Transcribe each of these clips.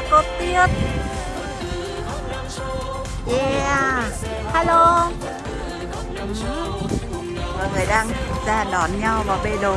là có Tuyết Yeah. Hello. Ừ. Mọi người đang ra đón nhau vào bê đồ.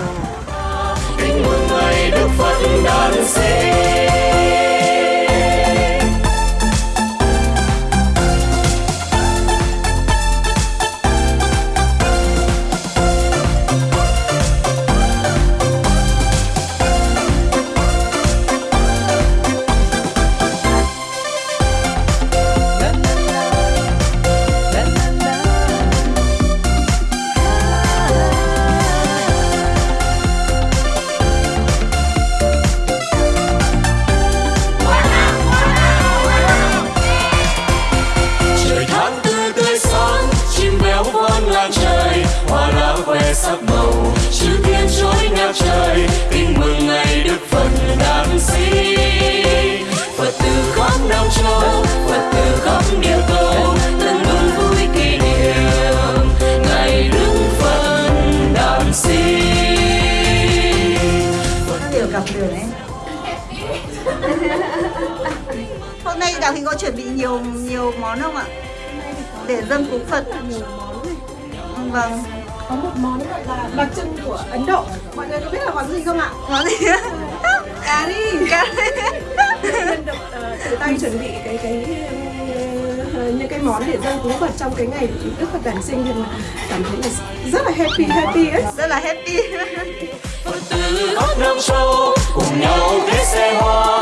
Gặp đường ấy Hôm nay Đào Hình có chuẩn bị nhiều nhiều món không ạ? Để dâng cúng Phật. Nhiều món này Vâng. Có một món gọi là đặc trưng của Ấn Độ. Mọi người có biết là món gì không ạ? Món gì? cà ri. Cà được ờ, tự tay chuẩn bị cái cái ờ, những cái món để dâng cúng Phật trong cái ngày Đức Phật đản sinh thì cảm thấy là rất là happy happy ấy. Rất là happy Phật tử khắp cùng nhau kết xe hoa.